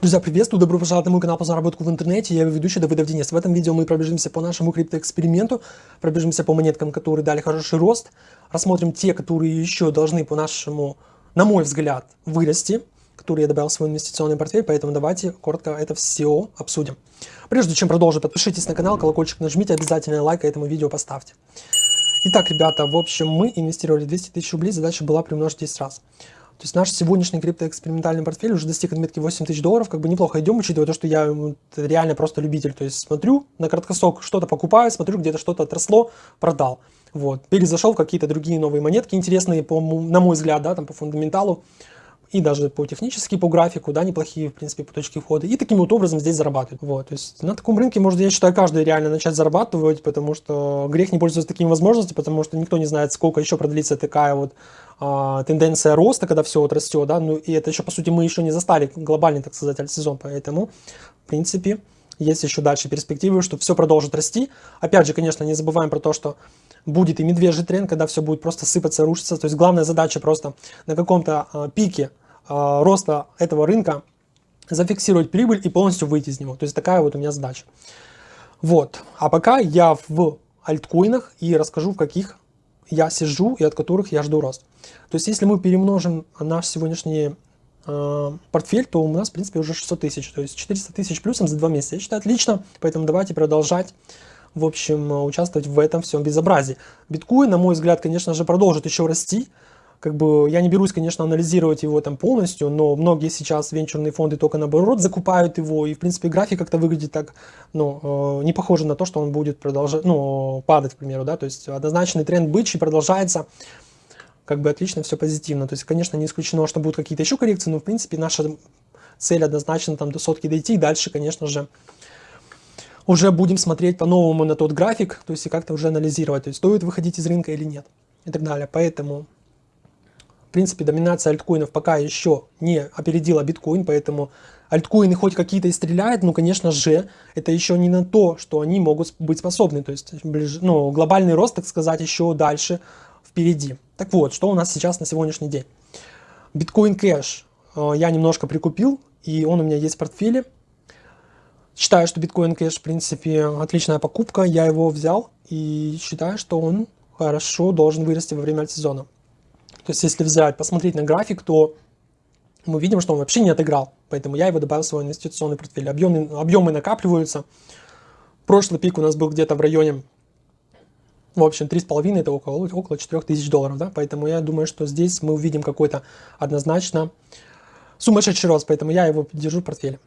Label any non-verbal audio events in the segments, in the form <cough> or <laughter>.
Друзья, приветствую, добро пожаловать на мой канал по заработку в интернете, я его ведущий Давыдов Денис. В этом видео мы пробежимся по нашему криптоэксперименту, пробежимся по монеткам, которые дали хороший рост, рассмотрим те, которые еще должны по нашему, на мой взгляд, вырасти, которые я добавил в свой инвестиционный портфель, поэтому давайте коротко это все обсудим. Прежде чем продолжить, подпишитесь на канал, колокольчик нажмите, обязательно лайк этому видео поставьте. Итак, ребята, в общем, мы инвестировали 200 тысяч рублей, задача была примножить 10 раз. То есть наш сегодняшний криптоэкспериментальный портфель уже достиг отметки 8 тысяч долларов, как бы неплохо идем, учитывая то, что я реально просто любитель. То есть смотрю на краткосрок, что-то покупаю, смотрю, где-то что-то отросло, продал. Вот. Перезашел в какие-то другие новые монетки, интересные, по, на мой взгляд, да, там по фундаменталу и даже по технически, по графику, да, неплохие, в принципе, по точке входа. И таким вот образом здесь зарабатывать. Вот, то есть на таком рынке может, я считаю, каждый реально начать зарабатывать, потому что грех не пользоваться такими возможностями, потому что никто не знает, сколько еще продлится такая вот а, тенденция роста, когда все вот растет, да, ну и это еще, по сути, мы еще не застали глобальный, так сказать, сезон, поэтому, в принципе, есть еще дальше перспективы, что все продолжит расти. Опять же, конечно, не забываем про то, что будет и медвежий тренд, когда все будет просто сыпаться, рушиться. То есть главная задача просто на каком-то э, пике роста этого рынка зафиксировать прибыль и полностью выйти из него. То есть такая вот у меня задача. Вот. А пока я в альткоинах и расскажу, в каких я сижу и от которых я жду рост. То есть если мы перемножим наш сегодняшний э, портфель, то у нас в принципе уже 600 тысяч, то есть 400 тысяч плюсом за два месяца. Я считаю отлично, поэтому давайте продолжать в общем, участвовать в этом всем безобразии. Биткоин, на мой взгляд, конечно же, продолжит еще расти, как бы я не берусь, конечно, анализировать его там полностью, но многие сейчас венчурные фонды только наоборот закупают его, и в принципе график как-то выглядит так, ну, э, не похоже на то, что он будет продолжать, ну, падать, к примеру, да, то есть однозначный тренд бычий продолжается, как бы отлично, все позитивно, то есть, конечно, не исключено, что будут какие-то еще коррекции, но в принципе наша цель однозначно там до сотки дойти, и дальше, конечно же, уже будем смотреть по-новому на тот график, то есть и как-то уже анализировать, то есть стоит выходить из рынка или нет и так далее. Поэтому в принципе, доминация альткоинов пока еще не опередила биткоин, поэтому альткоины хоть какие-то и стреляют, но, конечно же, это еще не на то, что они могут быть способны. То есть, ну, глобальный рост, так сказать, еще дальше впереди. Так вот, что у нас сейчас на сегодняшний день? Биткоин кэш э, я немножко прикупил, и он у меня есть в портфеле. Считаю, что биткоин кэш, в принципе, отличная покупка. Я его взял и считаю, что он хорошо должен вырасти во время сезона. То есть если взять, посмотреть на график, то мы видим, что он вообще не отыграл. Поэтому я его добавил в свой инвестиционный портфель. Объемы, объемы накапливаются. Прошлый пик у нас был где-то в районе, в общем, 3,5, это около, около 4 тысяч долларов. Да? Поэтому я думаю, что здесь мы увидим какой-то однозначно сумасшедший рост. Поэтому я его держу в портфеле.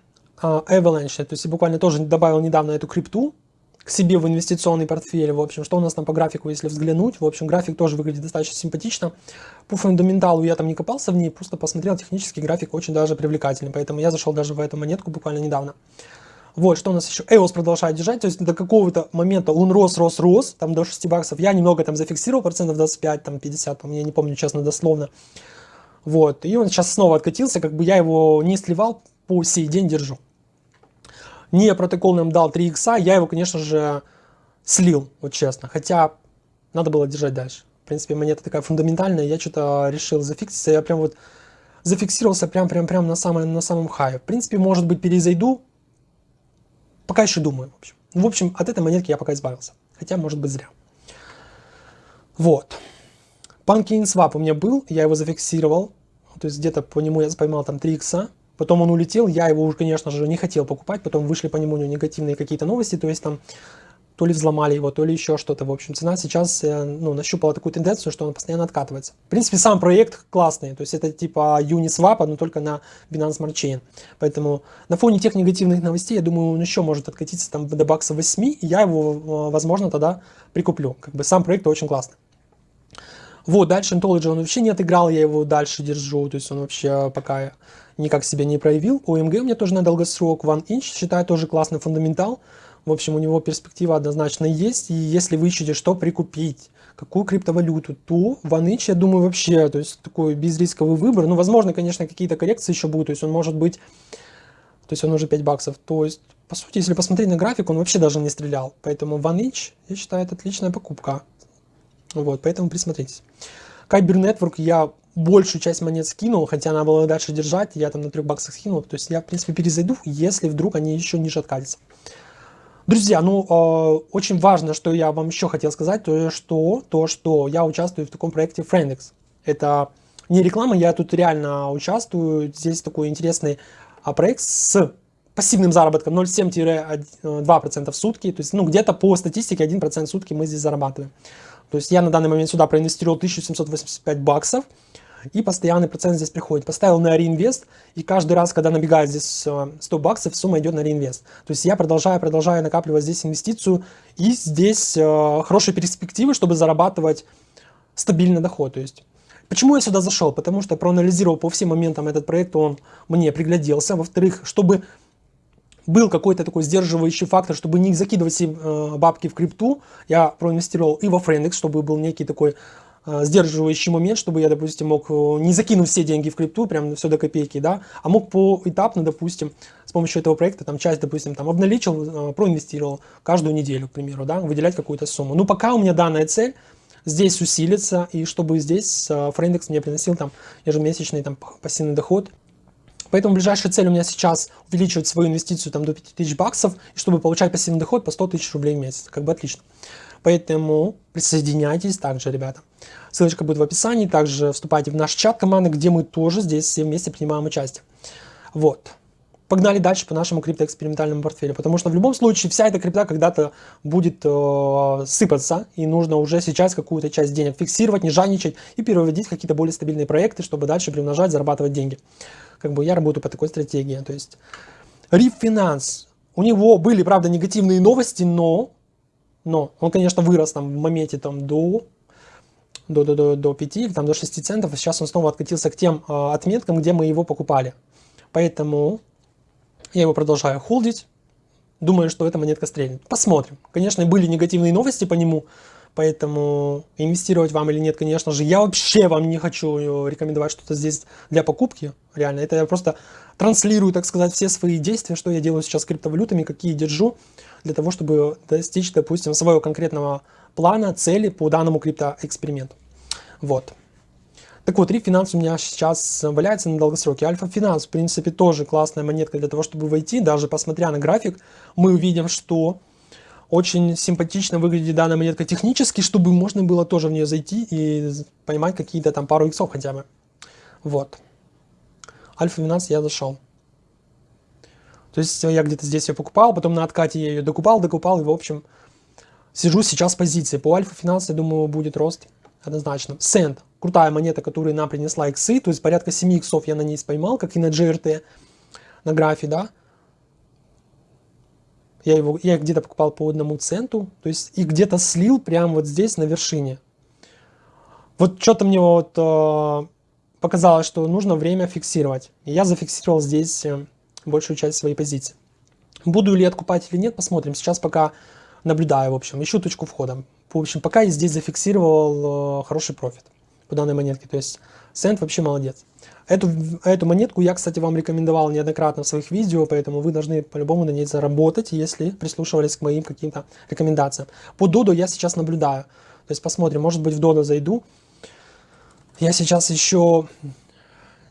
Uh, Avalanche, то есть я буквально тоже добавил недавно эту крипту к себе в инвестиционный портфель. В общем, что у нас там по графику, если взглянуть. В общем, график тоже выглядит достаточно симпатично. По фундаменталу я там не копался в ней, просто посмотрел технический график очень даже привлекательный. Поэтому я зашел даже в эту монетку буквально недавно. Вот, что у нас еще? EOS продолжает держать, то есть до какого-то момента он рос, рос, рос, там до 6 баксов. Я немного там зафиксировал, процентов 25, там 50, там, я не помню, честно, дословно. Вот, и он сейчас снова откатился, как бы я его не сливал, по сей день держу не протокол нам дал 3 икса, я его, конечно же, слил, вот честно. Хотя надо было держать дальше. В принципе, монета такая фундаментальная, я что-то решил зафикситься. Я прям вот зафиксировался прям-прям-прям на, самом на самом хае. В принципе, может быть, перезайду. Пока еще думаю, в общем. В общем, от этой монетки я пока избавился. Хотя, может быть, зря. Вот. Pumpkin Swap у меня был, я его зафиксировал. То есть где-то по нему я поймал там 3 икса. Потом он улетел, я его уже, конечно же, не хотел покупать, потом вышли по нему негативные какие-то новости, то есть там то ли взломали его, то ли еще что-то. В общем, цена сейчас э, ну, нащупала такую тенденцию, что он постоянно откатывается. В принципе, сам проект классный, то есть это типа Uniswap, но только на Binance Smart Chain. Поэтому на фоне тех негативных новостей, я думаю, он еще может откатиться там до бакса 8, и я его, э, возможно, тогда прикуплю. Как бы сам проект очень классный. Вот, дальше Anthology он вообще не отыграл, я его дальше держу, то есть он вообще пока никак себя не проявил. OMG у меня тоже на долгосрок, One Inch, считаю тоже классный фундаментал. В общем, у него перспектива однозначно есть, и если вы ищете, что прикупить, какую криптовалюту, то One Inch, я думаю, вообще, то есть такой безрисковый выбор. Ну, возможно, конечно, какие-то коррекции еще будут, то есть он может быть, то есть он уже 5 баксов. То есть, по сути, если посмотреть на график, он вообще даже не стрелял. Поэтому One Inch, я считаю, это отличная покупка. Вот, поэтому присмотритесь. Kyber Network я большую часть монет скинул, хотя надо было дальше держать, я там на 3 баксах скинул, то есть я, в принципе, перезайду, если вдруг они еще ниже откатятся. Друзья, ну, э, очень важно, что я вам еще хотел сказать, то что, то, что я участвую в таком проекте Friendex. Это не реклама, я тут реально участвую, здесь такой интересный а, проект с пассивным заработком 0,7-2% в сутки, то есть, ну, где-то по статистике 1% в сутки мы здесь зарабатываем. То есть я на данный момент сюда проинвестировал 1785 баксов, и постоянный процент здесь приходит. Поставил на реинвест, и каждый раз, когда набегает здесь 100 э, баксов, сумма идет на реинвест. То есть я продолжаю, продолжаю накапливать здесь инвестицию, и здесь э, хорошие перспективы, чтобы зарабатывать стабильный доход. То есть Почему я сюда зашел? Потому что проанализировал по всем моментам этот проект, он мне пригляделся. Во-вторых, чтобы был какой-то такой сдерживающий фактор, чтобы не закидывать себе э, бабки в крипту, я проинвестировал и во Friendex, чтобы был некий такой сдерживающий момент, чтобы я, допустим, мог э, не закинуть все деньги в крипту, прям все до копейки, да, а мог поэтапно, допустим, с помощью этого проекта, там, часть, допустим, там, обналичил, э, проинвестировал каждую неделю, к примеру, да, выделять какую-то сумму. Ну, пока у меня данная цель здесь усилится, и чтобы здесь Френдекс мне приносил там ежемесячный там пассивный доход, Поэтому ближайшая цель у меня сейчас увеличивать свою инвестицию там, до 5000 баксов, и чтобы получать пассивный доход по 100 тысяч рублей в месяц. Как бы отлично. Поэтому присоединяйтесь также, ребята. Ссылочка будет в описании. Также вступайте в наш чат команды, где мы тоже здесь все вместе принимаем участие. Вот. Погнали дальше по нашему криптоэкспериментальному портфелю. Потому что в любом случае вся эта крипта когда-то будет э, сыпаться. И нужно уже сейчас какую-то часть денег фиксировать, не жадничать и переводить какие-то более стабильные проекты, чтобы дальше приумножать, зарабатывать деньги. Как бы я работаю по такой стратегии. То есть Риф Финанс. У него были, правда, негативные новости, но но он, конечно, вырос там в моменте там до до, до, до, до 5 или там, до 6 центов, и сейчас он снова откатился к тем э, отметкам, где мы его покупали. Поэтому я его продолжаю холдить, думаю, что эта монетка стрельнет. Посмотрим. Конечно, были негативные новости по нему, поэтому инвестировать вам или нет, конечно же, я вообще вам не хочу рекомендовать что-то здесь для покупки, реально. Это я просто транслирую, так сказать, все свои действия, что я делаю сейчас с криптовалютами, какие держу, для того, чтобы достичь, допустим, своего конкретного плана, цели по данному криптоэксперименту. Вот. Так вот, Finance у меня сейчас валяется на долгосроке. Альфа Финанс, в принципе, тоже классная монетка для того, чтобы войти. Даже посмотря на график, мы увидим, что очень симпатично выглядит данная монетка технически, чтобы можно было тоже в нее зайти и поймать какие-то там пару иксов хотя бы. Вот. Alpha Finance я зашел. То есть я где-то здесь ее покупал, потом на откате я ее докупал, докупал, и в общем сижу сейчас в позиции. По Alpha Finance, я думаю, будет рост однозначно. Сент, крутая монета, которая нам принесла иксы, то есть порядка 7 иксов я на ней поймал, как и на GRT, на графе, да. Я его я где-то покупал по одному центу, то есть и где-то слил прямо вот здесь на вершине. Вот что-то мне вот э, показалось, что нужно время фиксировать. И я зафиксировал здесь э, большую часть своей позиции. Буду ли откупать или нет, посмотрим. Сейчас пока наблюдаю, в общем, ищу точку входа. В общем, пока я здесь зафиксировал э, хороший профит по данной монетке. То есть Сент вообще молодец. Эту, эту монетку я, кстати, вам рекомендовал неоднократно в своих видео, поэтому вы должны по-любому на ней заработать, если прислушивались к моим каким-то рекомендациям. По Додо я сейчас наблюдаю. То есть посмотрим, может быть в Додо зайду. Я сейчас еще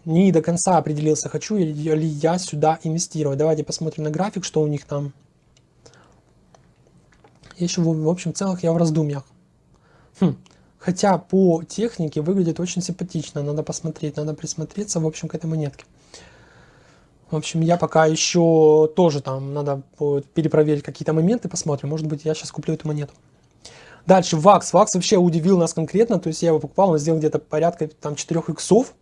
не до конца определился, хочу ли я сюда инвестировать. Давайте посмотрим на график, что у них там. Еще, в общем, целых я в раздумьях. Хм. Хотя по технике выглядит очень симпатично. Надо посмотреть, надо присмотреться, в общем, к этой монетке. В общем, я пока еще тоже там, надо перепроверить какие-то моменты, посмотрим. Может быть, я сейчас куплю эту монету. Дальше, ВАКС. ВАКС вообще удивил нас конкретно. То есть я его покупал, он сделал где-то порядка там 4 иксов.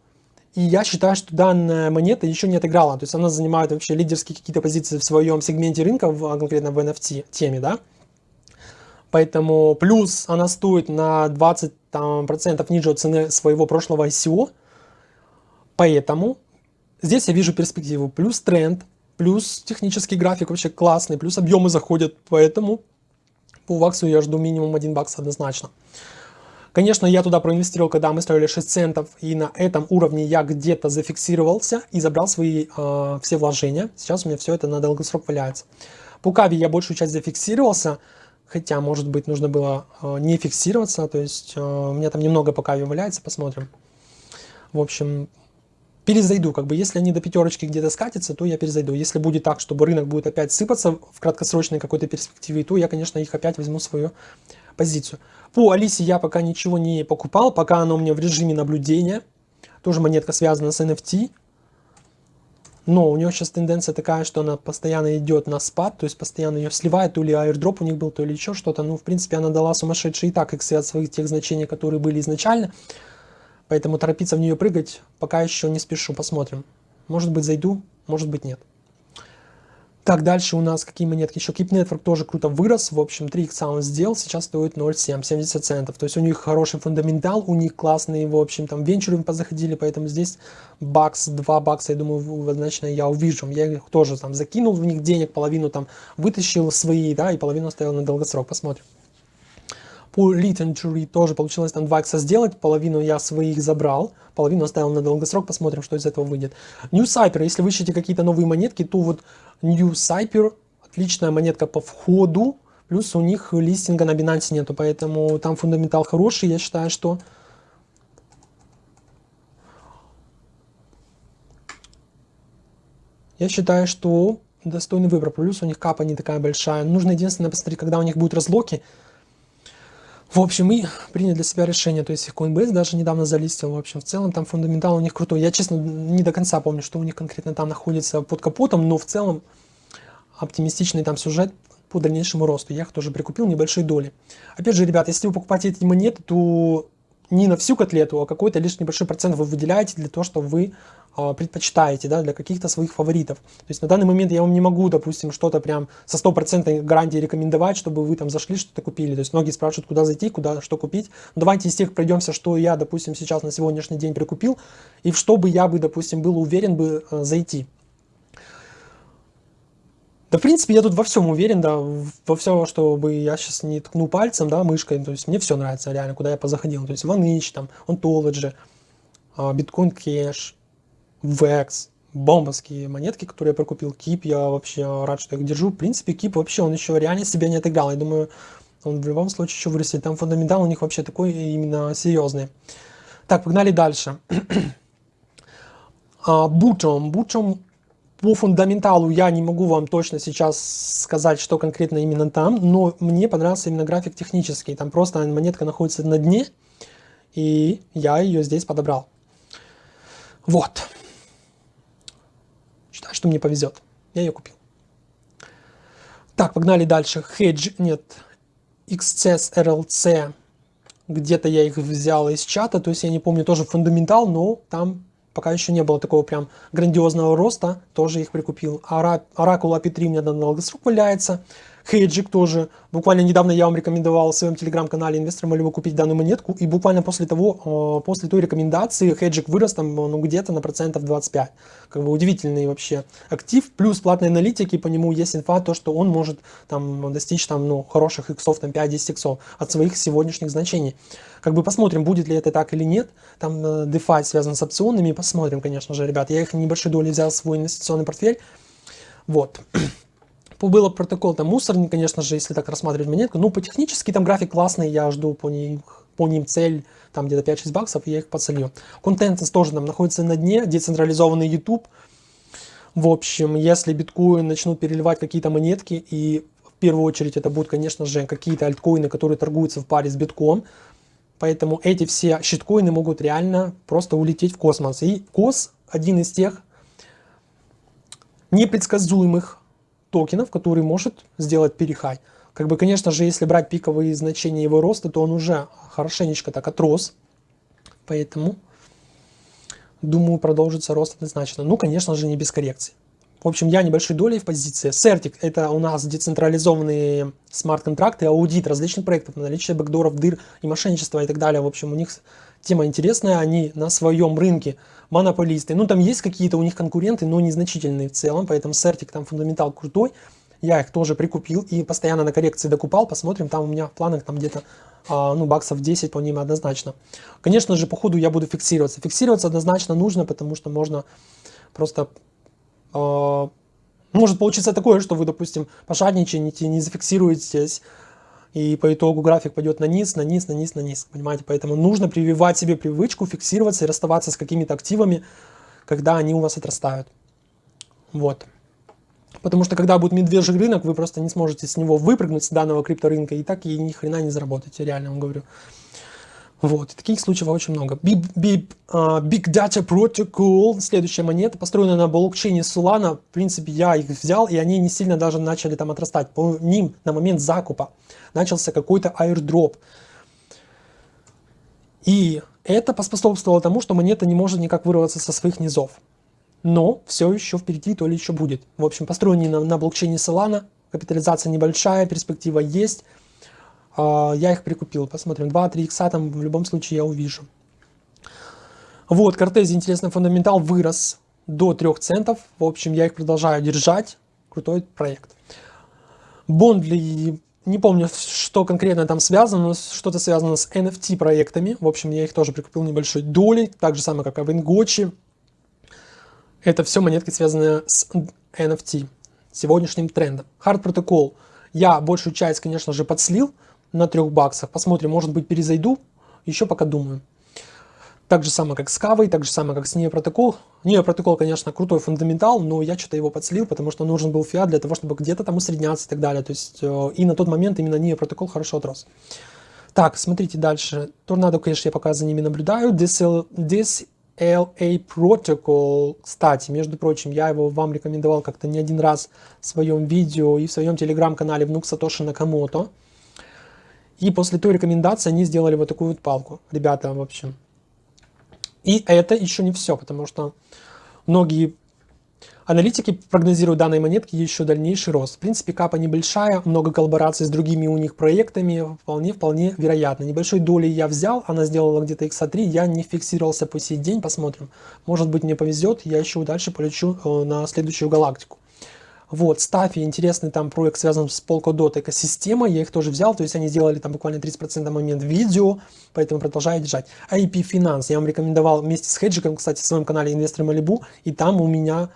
И я считаю, что данная монета еще не отыграла. То есть она занимает вообще лидерские какие-то позиции в своем сегменте рынка, в, конкретно в NFT теме, да. Поэтому плюс она стоит на 20% там, процентов ниже цены своего прошлого ICO. Поэтому здесь я вижу перспективу. Плюс тренд, плюс технический график вообще классный, плюс объемы заходят. Поэтому по ваксу я жду минимум 1 бакс однозначно. Конечно, я туда проинвестировал, когда мы строили 6 центов, и на этом уровне я где-то зафиксировался и забрал свои э, все вложения. Сейчас у меня все это на долгосрок валяется. По Кави я большую часть зафиксировался, хотя, может быть, нужно было э, не фиксироваться, то есть э, у меня там немного по Кави валяется, посмотрим. В общем, перезайду. Как бы, если они до пятерочки где-то скатятся, то я перезайду. Если будет так, чтобы рынок будет опять сыпаться в краткосрочной какой-то перспективе, то я, конечно, их опять возьму свою позицию. По Алисе я пока ничего не покупал, пока она у меня в режиме наблюдения. Тоже монетка связана с NFT. Но у нее сейчас тенденция такая, что она постоянно идет на спад, то есть постоянно ее сливает, то ли аирдроп у них был, то ли еще что-то. Ну, в принципе, она дала сумасшедшие и так иксы от своих тех значений, которые были изначально. Поэтому торопиться в нее прыгать пока еще не спешу, посмотрим. Может быть зайду, может быть нет. Так, дальше у нас какие монетки? Еще Keep Network тоже круто вырос. В общем, 3 икса он сделал, сейчас стоит 0,7, 70 центов. То есть у них хороший фундаментал, у них классные, в общем, там венчуры позаходили, поэтому здесь бакс, 2 бакса, я думаю, однозначно я увижу. Я их тоже там закинул в них денег, половину там вытащил свои, да, и половину оставил на долгосрок. Посмотрим. По Literature тоже получилось там 2 икса сделать, половину я своих забрал, половину оставил на долгосрок, посмотрим, что из этого выйдет. New Cyper, если вы ищете какие-то новые монетки, то вот New Cyper, отличная монетка по входу, плюс у них листинга на Binance нету, поэтому там фундаментал хороший, я считаю, что... Я считаю, что достойный выбор, плюс у них капа не такая большая. Нужно единственное посмотреть, когда у них будут разлоки, в общем, мы приняли для себя решение, то есть Coinbase даже недавно залистил, в общем, в целом там фундаментал у них крутой. Я, честно, не до конца помню, что у них конкретно там находится под капотом, но в целом оптимистичный там сюжет по дальнейшему росту. Я их тоже прикупил небольшой доли. Опять же, ребят, если вы покупаете эти монеты, то не на всю котлету, а какой-то лишь небольшой процент вы выделяете для того, чтобы вы э, предпочитаете, да, для каких-то своих фаворитов. То есть на данный момент я вам не могу, допустим, что-то прям со стопроцентной гарантией рекомендовать, чтобы вы там зашли, что-то купили. То есть многие спрашивают, куда зайти, куда, что купить. Но давайте из тех пройдемся, что я, допустим, сейчас на сегодняшний день прикупил, и в что бы я бы, допустим, был уверен бы э, зайти. Да, в принципе, я тут во всем уверен, да, во все, чтобы я сейчас не ткну пальцем, да, мышкой, то есть мне все нравится реально, куда я позаходил, то есть OneInch, там, Ontology, а, Bitcoin Cash, VEX, бомбовские монетки, которые я прокупил, Кип, я вообще рад, что их держу, в принципе, Кип вообще, он еще реально себя не отыграл, я думаю, он в любом случае еще вырастет, там фундаментал у них вообще такой именно серьезный. Так, погнали дальше. <clears throat> Бутом, Бутом по фундаменталу я не могу вам точно сейчас сказать, что конкретно именно там, но мне понравился именно график технический. Там просто монетка находится на дне, и я ее здесь подобрал. Вот. Считаю, что мне повезет. Я ее купил. Так, погнали дальше. Hedge, нет, XCS, RLC. Где-то я их взял из чата, то есть я не помню тоже фундаментал, но там пока еще не было такого прям грандиозного роста, тоже их прикупил. Оракул API3 у меня на долгосрок валяется. Хейджик тоже. Буквально недавно я вам рекомендовал в своем телеграм-канале инвесторам ли вы купить данную монетку. И буквально после того, э, после той рекомендации, Хейджик вырос там ну, где-то на процентов 25. Как бы удивительный вообще актив. Плюс платной аналитики, по нему есть инфа, то, что он может там достичь там, ну, хороших иксов, там 5-10 иксов от своих сегодняшних значений. Как бы посмотрим, будет ли это так или нет. Там э, DeFi связан с опционами. Посмотрим, конечно же, ребят. Я их небольшой долей взял в свой инвестиционный портфель. Вот. Было протокол, там мусорник, конечно же, если так рассматривать монетку. Ну, по технически там график классный, я жду по ним, по ним цель, там где-то 5-6 баксов, и я их подсолью. Контент тоже там находится на дне, децентрализованный YouTube. В общем, если биткоин начнут переливать какие-то монетки, и в первую очередь это будут, конечно же, какие-то альткоины, которые торгуются в паре с битком, поэтому эти все щиткоины могут реально просто улететь в космос. И КОС один из тех непредсказуемых токенов, который может сделать перехай. Как бы, конечно же, если брать пиковые значения его роста, то он уже хорошенечко так отрос. Поэтому, думаю, продолжится рост однозначно. Ну, конечно же, не без коррекции. В общем, я небольшой долей в позиции. Certic – это у нас децентрализованные смарт-контракты, аудит различных проектов, наличие бэкдоров, дыр и мошенничества и так далее. В общем, у них тема интересная, они на своем рынке монополисты. Ну, там есть какие-то у них конкуренты, но незначительные в целом, поэтому Certic там фундаментал крутой. Я их тоже прикупил и постоянно на коррекции докупал. Посмотрим, там у меня в планах там где-то а, ну, баксов 10 по ним однозначно. Конечно же, по ходу я буду фиксироваться. Фиксироваться однозначно нужно, потому что можно просто... А, может получиться такое, что вы, допустим, пожадничаете, не зафиксируетесь, и по итогу график пойдет на низ, на низ, на низ, на низ, понимаете? Поэтому нужно прививать себе привычку, фиксироваться и расставаться с какими-то активами, когда они у вас отрастают. Вот. Потому что когда будет медвежий рынок, вы просто не сможете с него выпрыгнуть с данного крипторынка и так и ни хрена не заработаете, реально вам говорю. Вот, таких случаев очень много. Big, Big, uh, Big Data Protocol, следующая монета, построена на блокчейне Solana. В принципе, я их взял, и они не сильно даже начали там отрастать. По ним на момент закупа начался какой-то airdrop. И это поспособствовало тому, что монета не может никак вырваться со своих низов. Но все еще впереди, то ли еще будет. В общем, построенный на, на блокчейне Solana, капитализация небольшая, перспектива есть. А, я их прикупил, посмотрим, 2-3 икса там в любом случае я увижу. Вот, Кортези интересный фундаментал вырос до 3 центов. В общем, я их продолжаю держать. Крутой проект. Бондли, не помню, что конкретно там связано, но что-то связано с NFT проектами. В общем, я их тоже прикупил небольшой долей, так же самое, как и в Ингочи. Это все монетки, связанные с NFT, сегодняшним трендом. Hard Protocol. Я большую часть, конечно же, подслил на 3 баксах. Посмотрим, может быть, перезайду. Еще пока думаю. Так же самое, как с Кавой, так же самое, как с NIO протокол. NIO протокол, конечно, крутой фундаментал, но я что-то его подслил, потому что нужен был фиат для того, чтобы где-то там усредняться и так далее. То есть, э, и на тот момент именно NIO протокол хорошо отрос. Так, смотрите дальше. Торнадо, конечно, я пока за ними наблюдаю. DSL, DSLA Protocol, кстати, между прочим, я его вам рекомендовал как-то не один раз в своем видео и в своем телеграм-канале внук Сатоши Накамото. И после той рекомендации они сделали вот такую вот палку. Ребята, в общем. И это еще не все, потому что многие аналитики прогнозируют данной монетки еще дальнейший рост. В принципе, капа небольшая, много коллабораций с другими у них проектами, вполне-вполне вероятно. Небольшой долей я взял, она сделала где-то x3, я не фиксировался по сей день, посмотрим. Может быть мне повезет, я еще дальше полечу э, на следующую галактику. Вот, Стафи, интересный там проект связан с Polkadot экосистема, я их тоже взял, то есть они сделали там буквально 30% на момент видео, поэтому продолжаю держать. IP Finance, я вам рекомендовал вместе с Хеджиком, кстати, в своем канале Инвестор Малибу, и там у меня,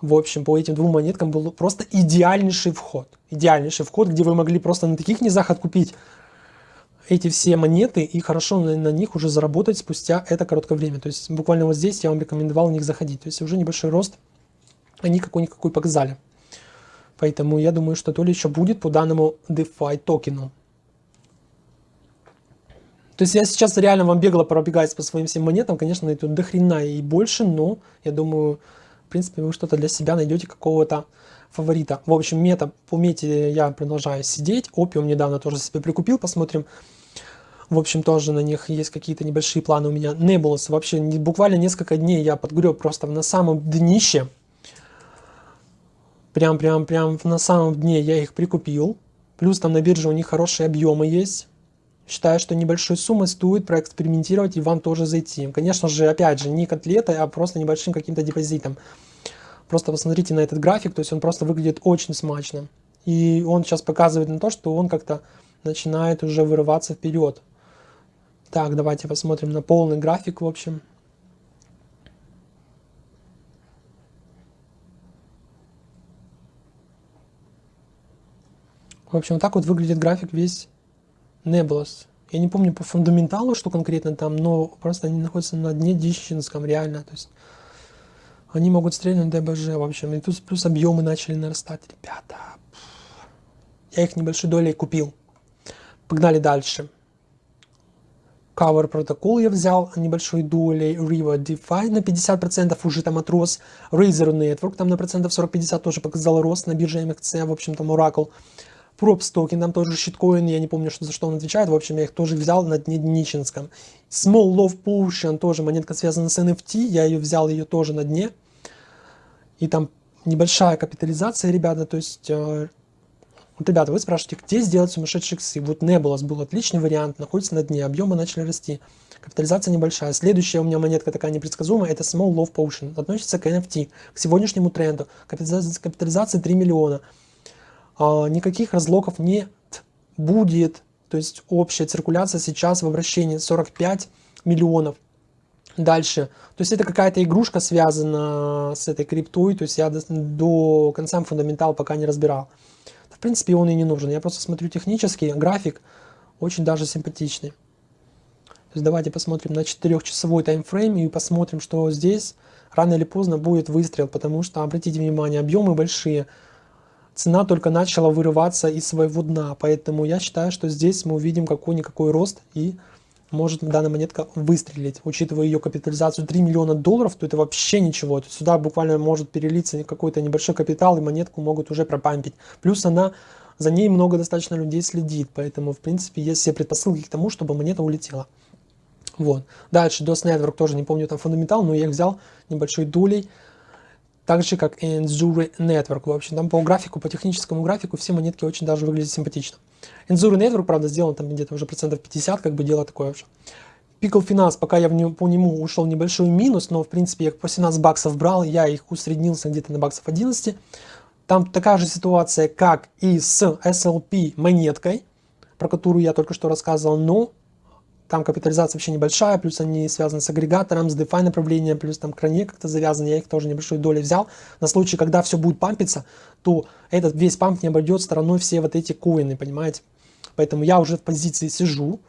в общем, по этим двум монеткам был просто идеальнейший вход. Идеальнейший вход, где вы могли просто на таких низах откупить эти все монеты и хорошо на, на них уже заработать спустя это короткое время. То есть буквально вот здесь я вам рекомендовал в них заходить. То есть уже небольшой рост они какой-никакой показали. Поэтому я думаю, что то ли еще будет по данному DeFi токену. То есть я сейчас реально вам бегло пробегаюсь по своим всем монетам. Конечно, это до хрена и больше, но я думаю, в принципе, вы что-то для себя найдете какого-то фаворита. В общем, мета, по мете я продолжаю сидеть. Опиум недавно тоже себе прикупил, посмотрим. В общем, тоже на них есть какие-то небольшие планы у меня. Nebulous, вообще буквально несколько дней я подгреб просто на самом днище прям, прям, прям на самом дне я их прикупил. Плюс там на бирже у них хорошие объемы есть. Считаю, что небольшой суммой стоит проэкспериментировать и вам тоже зайти. Конечно же, опять же, не котлетой, а просто небольшим каким-то депозитом. Просто посмотрите на этот график, то есть он просто выглядит очень смачно. И он сейчас показывает на то, что он как-то начинает уже вырываться вперед. Так, давайте посмотрим на полный график, в общем. В общем, так вот выглядит график весь Nebulous. Я не помню по фундаменталу, что конкретно там, но просто они находятся на дне дичинском, реально. То есть они могут стрельнуть ДБЖ, в общем. И тут плюс объемы начали нарастать. Ребята, я их небольшой долей купил. Погнали дальше. Cover протокол я взял небольшой долей, Riva DeFi на 50% уже там отрос, Razer Network там на процентов 40-50 тоже показал рост на бирже MXC, в общем там Oracle. Props токен, там тоже щиткоин, я не помню, что, за что он отвечает, в общем, я их тоже взял на Дничинском. Small Love Potion, тоже монетка связана с NFT, я ее взял, ее тоже на дне. И там небольшая капитализация, ребята, то есть... Э, вот, ребята, вы спрашиваете, где сделать сумасшедшие иксы? Вот Nebulous был отличный вариант, находится на дне, объемы начали расти. Капитализация небольшая. Следующая у меня монетка такая непредсказуемая, это Small Love Potion. Относится к NFT, к сегодняшнему тренду. Капитализация, капитализация 3 миллиона. А, никаких разлоков не будет. То есть общая циркуляция сейчас в обращении 45 миллионов. Дальше. То есть это какая-то игрушка связана с этой криптой. То есть я до, до конца фундаментал пока не разбирал. принципе, он и не нужен. Я просто смотрю технически, график очень даже симпатичный. То есть давайте посмотрим на 4-часовой таймфрейм и посмотрим, что здесь рано или поздно будет выстрел, потому что, обратите внимание, объемы большие. Цена только начала вырываться из своего дна, поэтому я считаю, что здесь мы увидим какой-никакой рост и может данная монетка выстрелить. Учитывая ее капитализацию 3 миллиона долларов, то это вообще ничего. То сюда буквально может перелиться какой-то небольшой капитал, и монетку могут уже пропампить. Плюс она, за ней много достаточно людей следит, поэтому, в принципе, есть все предпосылки к тому, чтобы монета улетела. Вот. Дальше DOS Network тоже, не помню там фундаментал, но я их взял небольшой долей. Так же, как и Enzuri Network. В общем, там по графику, по техническому графику все монетки очень даже выглядят симпатично. Enzuri Network, правда, сделан там где-то уже процентов 50, как бы дело такое вообще. Pickle Finance, пока я в него, по нему ушел небольшой минус, но в принципе я по 17 баксов брал, я их усреднился где-то на баксов 11. Там такая же ситуация, как и с SLP монеткой, про которую я только что рассказывал, но там капитализация вообще небольшая, плюс они связаны с агрегатором, с DeFi направлением, плюс там кране как-то завязаны, я их тоже небольшой долей взял. На случай, когда все будет пампиться, то этот весь памп не обойдет стороной все вот эти коины, понимаете? Поэтому я уже в позиции сижу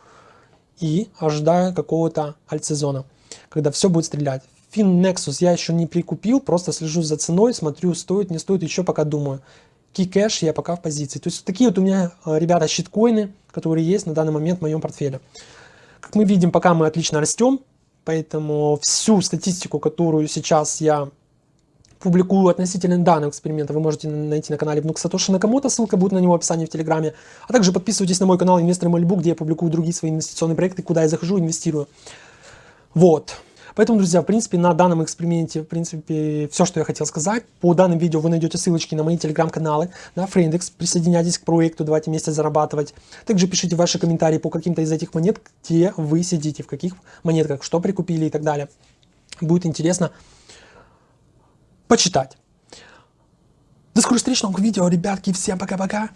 и ожидаю какого-то альтсезона, когда все будет стрелять. Fin Nexus я еще не прикупил, просто слежу за ценой, смотрю, стоит, не стоит, еще пока думаю. Cash я пока в позиции. То есть такие вот у меня, э, ребята, щиткоины, которые есть на данный момент в моем портфеле. Мы видим, пока мы отлично растем, поэтому всю статистику, которую сейчас я публикую относительно данного эксперимента, вы можете найти на канале Внук Сатоши Накамото, ссылка будет на него в описании в Телеграме. А также подписывайтесь на мой канал Инвестор Мальбу, где я публикую другие свои инвестиционные проекты, куда я захожу, инвестирую. Вот. Поэтому, друзья, в принципе, на данном эксперименте, в принципе, все, что я хотел сказать. По данным видео вы найдете ссылочки на мои телеграм-каналы, на Фрейндекс. Присоединяйтесь к проекту, давайте вместе зарабатывать. Также пишите ваши комментарии по каким-то из этих монет, где вы сидите, в каких монетках, что прикупили и так далее. Будет интересно почитать. До скорых встреч новых видео, ребятки. Всем пока-пока.